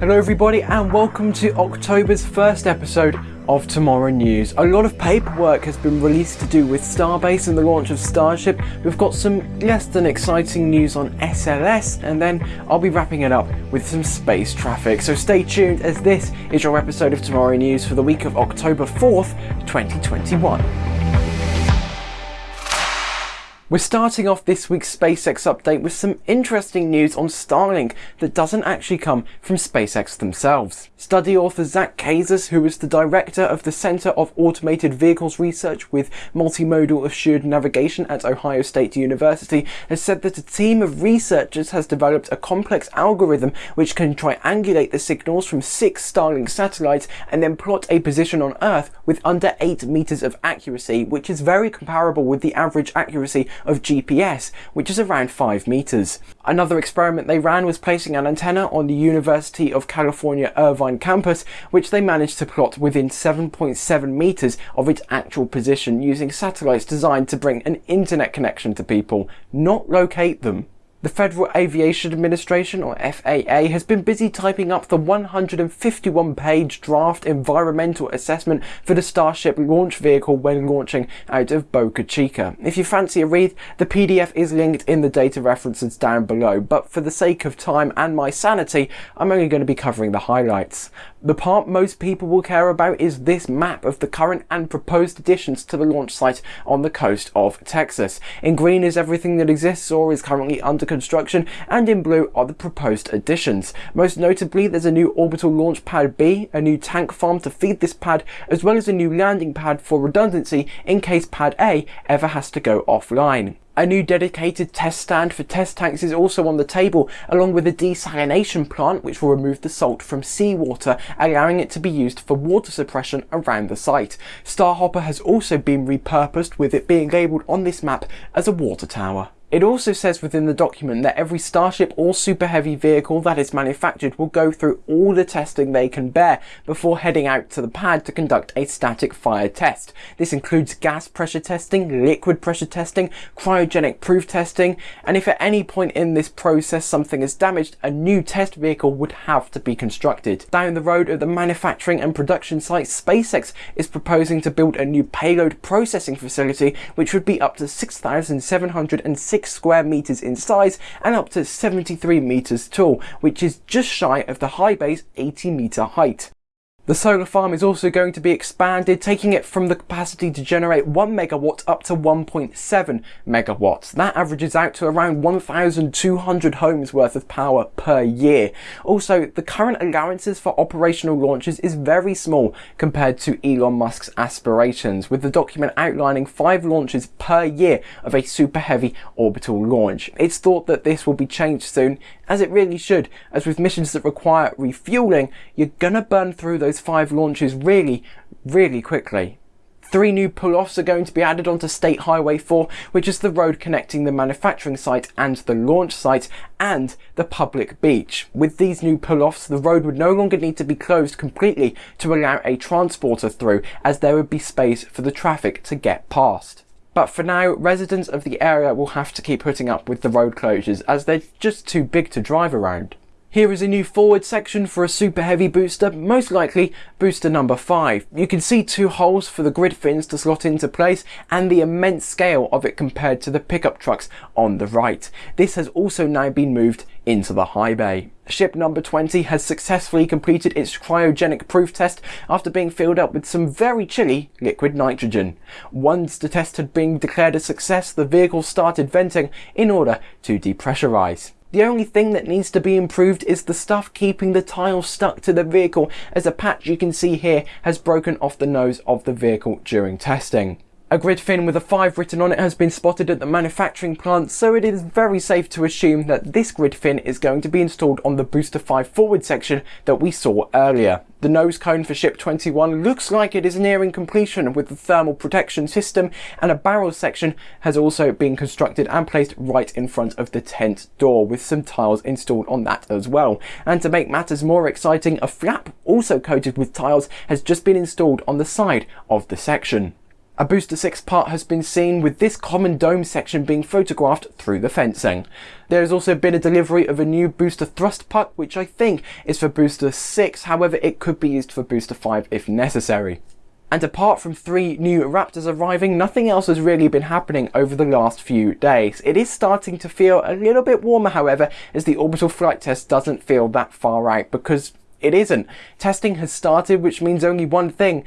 Hello everybody and welcome to October's first episode of Tomorrow News. A lot of paperwork has been released to do with Starbase and the launch of Starship. We've got some less than exciting news on SLS and then I'll be wrapping it up with some space traffic. So stay tuned as this is your episode of Tomorrow News for the week of October 4th, 2021. We're starting off this week's SpaceX update with some interesting news on Starlink that doesn't actually come from SpaceX themselves. Study author Zak Kassas, who is the director of the Center of Automated Vehicles Research with Multimodal Assured Navigation at Ohio State University, has said that a team of researchers has developed a complex algorithm which can triangulate the signals from six Starlink satellites and then plot a position on Earth with under 8 meters of accuracy, which is very comparable with the average accuracy of GPS, which is around 5 meters. Another experiment they ran was placing an antenna on the University of California Irvine campus, which they managed to plot within 7.7 meters of its actual position using satellites designed to bring an internet connection to people, not locate them. The Federal Aviation Administration, or FAA, has been busy typing up the 151 page draft environmental assessment for the Starship launch vehicle when launching out of Boca Chica. If you fancy a read, the PDF is linked in the data references down below, but for the sake of time and my sanity, I'm only going to be covering the highlights. The part most people will care about is this map of the current and proposed additions to the launch site on the coast of Texas. In green is everything that exists or is currently under construction, and in blue are the proposed additions. Most notably, there's a new orbital launch pad B, a new tank farm to feed this pad, as well as a new landing pad for redundancy in case pad A ever has to go offline. A new dedicated test stand for test tanks is also on the table, along with a desalination plant which will remove the salt from seawater, allowing it to be used for water suppression around the site. Starhopper has also been repurposed with it being labelled on this map as a water tower. It also says within the document that every Starship or Super Heavy vehicle that is manufactured will go through all the testing they can bear before heading out to the pad to conduct a static fire test. This includes gas pressure testing, liquid pressure testing, cryogenic proof testing, and if at any point in this process something is damaged, a new test vehicle would have to be constructed. Down the road at the manufacturing and production site, SpaceX is proposing to build a new payload processing facility which would be up to 6,706 6 square meters in size and up to 73 meters tall, which is just shy of the high bay's 80 meter height. The solar farm is also going to be expanded, taking it from the capacity to generate 1 megawatt up to 1.7 megawatts. That averages out to around 1,200 homes worth of power per year. Also, the current allowances for operational launches is very small compared to Elon Musk's aspirations, with the document outlining 5 launches per year of a super heavy orbital launch. It's thought that this will be changed soon, as it really should, as with missions that require refueling, you're gonna burn through those five launches really, really quickly. Three new pull-offs are going to be added onto State Highway 4, which is the road connecting the manufacturing site and the launch site and the public beach. With these new pull-offs, the road would no longer need to be closed completely to allow a transporter through, as there would be space for the traffic to get past. But for now, residents of the area will have to keep putting up with the road closures as they're just too big to drive around. Here is a new forward section for a super heavy booster, most likely booster number 5. You can see two holes for the grid fins to slot into place and the immense scale of it compared to the pickup trucks on the right. This has also now been moved into the high bay. Ship number 20 has successfully completed its cryogenic proof test after being filled up with some very chilly liquid nitrogen. Once the test had been declared a success, the vehicle started venting in order to depressurize. The only thing that needs to be improved is the stuff keeping the tiles stuck to the vehicle as a patch you can see here has broken off the nose of the vehicle during testing. A grid fin with a 5 written on it has been spotted at the manufacturing plant, so it is very safe to assume that this grid fin is going to be installed on the Booster 5 forward section that we saw earlier. The nose cone for Ship 21 looks like it is nearing completion with the thermal protection system and a barrel section has also been constructed and placed right in front of the tent door with some tiles installed on that as well. And to make matters more exciting, a flap also coated with tiles has just been installed on the side of the section. A Booster 6 part has been seen with this common dome section being photographed through the fencing. There has also been a delivery of a new booster thrust puck which I think is for Booster 6, however it could be used for Booster 5 if necessary. And apart from three new Raptors arriving, nothing else has really been happening over the last few days. It is starting to feel a little bit warmer, however, as the orbital flight test doesn't feel that far out because it isn't. Testing has started, which means only one thing.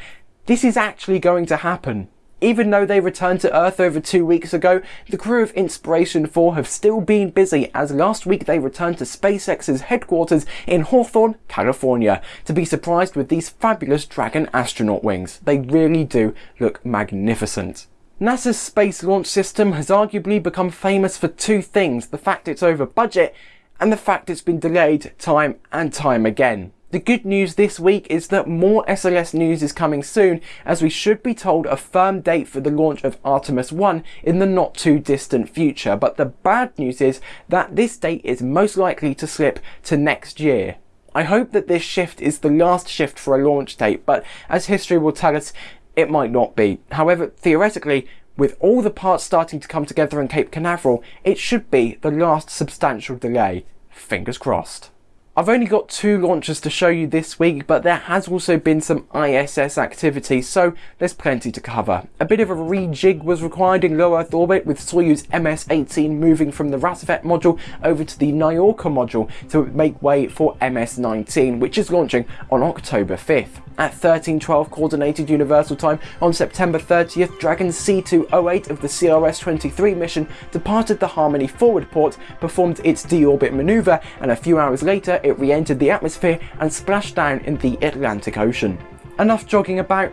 This is actually going to happen. Even though they returned to Earth over two weeks ago, the crew of Inspiration 4 have still been busy as last week they returned to SpaceX's headquarters in Hawthorne, California, to be surprised with these fabulous Dragon astronaut wings. They really do look magnificent. NASA's Space Launch System has arguably become famous for two things, the fact it's over budget and the fact it's been delayed time and time again. The good news this week is that more SLS news is coming soon as we should be told a firm date for the launch of Artemis 1 in the not too distant future but the bad news is that this date is most likely to slip to next year. I hope that this shift is the last shift for a launch date but as history will tell us it might not be. However, theoretically, with all the parts starting to come together in Cape Canaveral, it should be the last substantial delay. Fingers crossed. I've only got two launches to show you this week, but there has also been some ISS activity, so there's plenty to cover. A bit of a rejig was required in low Earth orbit with Soyuz MS-18 moving from the Rassvet module over to the Nauka module to make way for MS-19, which is launching on October 5th. At 1312 Coordinated Universal Time on September 30th, Dragon C208 of the CRS-23 mission departed the Harmony forward port, performed its deorbit maneuver, and a few hours later it re-entered the atmosphere and splashed down in the Atlantic Ocean. Enough jogging about,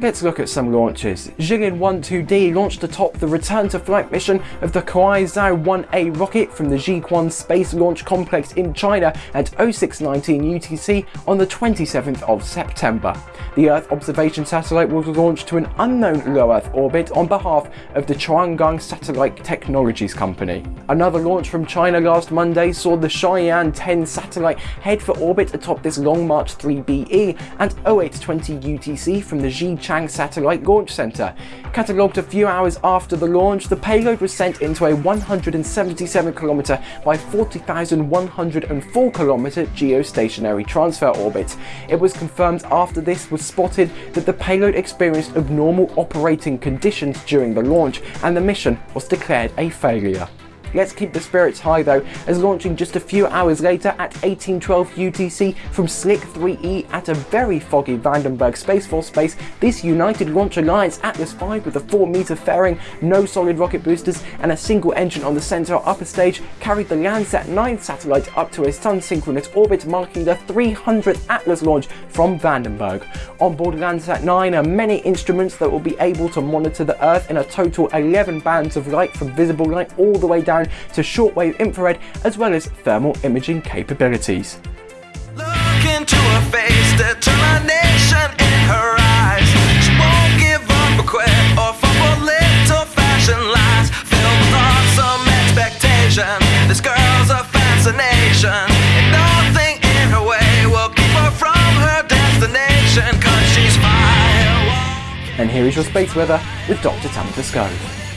Let's look at some launches. Jilin 1-2D launched atop the return to flight mission of the Kuaizhou 1A rocket from the Jiuquan Space Launch Complex in China at 0619 UTC on the 27th of September. The Earth observation satellite was launched to an unknown low Earth orbit on behalf of the Chang Guang Satellite Technologies Company. Another launch from China last Monday saw the Shiyan 10 satellite head for orbit atop this Long March 3BE at 0820 UTC from the Xi Chang Satellite Launch Center. Catalogued a few hours after the launch, the payload was sent into a 177 km by 40,104 km geostationary transfer orbit. It was confirmed after this was spotted that the payload experienced abnormal operating conditions during the launch and the mission was declared a failure. Let's keep the spirits high though, as launching just a few hours later at 1812 UTC from Slick 3E at a very foggy Vandenberg Space Force base, this United Launch Alliance Atlas V with a 4 meter fairing, no solid rocket boosters and a single engine on the central upper stage carried the Landsat 9 satellite up to a sun-synchronous orbit marking the 300th Atlas launch from Vandenberg. On board Landsat 9 are many instruments that will be able to monitor the Earth in a total 11 bands of light from visible light all the way down down to shortwave infrared as well as thermal imaging capabilities. Look into her face, determination in her eyes. She won't give up or quit or fall little fashion lies. Filled with awesome expectation. This girl's a fascination. And nothing in her way will keep her from her destination. Cause she's fire. And here is your space weather with Dr. Tamitha Skov.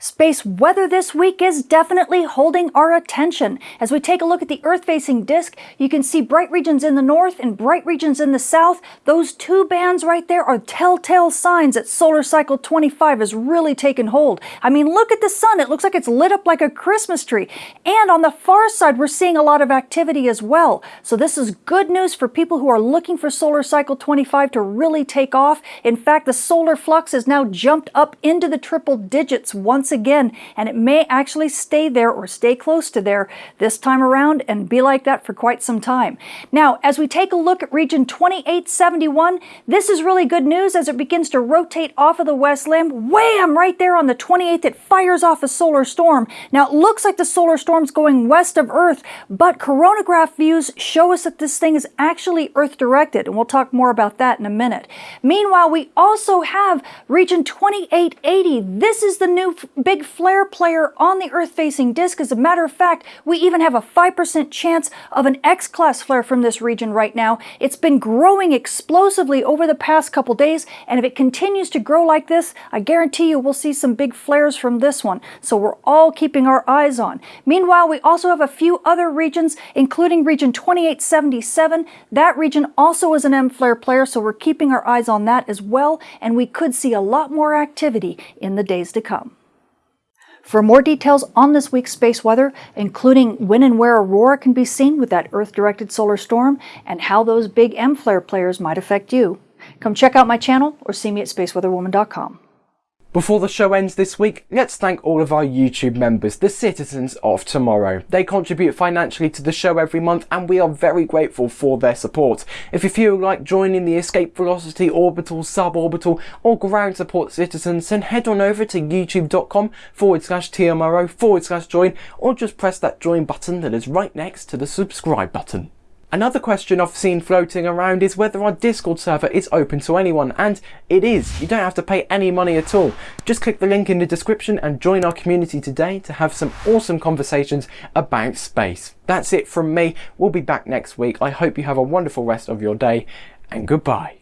Space weather this week is definitely holding our attention. As we take a look at the Earth-facing disk, you can see bright regions in the north and bright regions in the south. Those two bands right there are telltale signs that solar cycle 25 has really taken hold. I mean, look at the sun. It looks like it's lit up like a Christmas tree. And on the far side, we're seeing a lot of activity as well. So this is good news for people who are looking for solar cycle 25 to really take off. In fact, the solar flux has now jumped up into the triple digits once once again, and it may actually stay there or stay close to there this time around and be like that for quite some time. Now, as we take a look at region 2871, this is really good news as it begins to rotate off of the west limb. Wham! Right there on the 28th, it fires off a solar storm. Now, it looks like the solar storm's going west of Earth, but coronagraph views show us that this thing is actually Earth-directed, and we'll talk more about that in a minute. Meanwhile, we also have region 2880. This is the new big flare player on the Earth-facing disk. As a matter of fact, we even have a 5% chance of an X-class flare from this region right now. It's been growing explosively over the past couple days, and if it continues to grow like this, I guarantee you we'll see some big flares from this one. So we're all keeping our eyes on. Meanwhile, we also have a few other regions, including region 2877. That region also is an M flare player, so we're keeping our eyes on that as well, and we could see a lot more activity in the days to come. For more details on this week's space weather, including when and where aurora can be seen with that Earth-directed solar storm, and how those big M flare players might affect you, come check out my channel or see me at spaceweatherwoman.com. Before the show ends this week, let's thank all of our YouTube members, the citizens of tomorrow. They contribute financially to the show every month and we are very grateful for their support. If you feel like joining the Escape Velocity Orbital, Suborbital or Ground Support citizens, then head on over to youtube.com forward slash TMRO forward slash join or just press that join button that is right next to the subscribe button. Another question I've seen floating around is whether our Discord server is open to anyone, and it is. You don't have to pay any money at all. Just click the link in the description and join our community today to have some awesome conversations about space. That's it from me. We'll be back next week. I hope you have a wonderful rest of your day, and goodbye.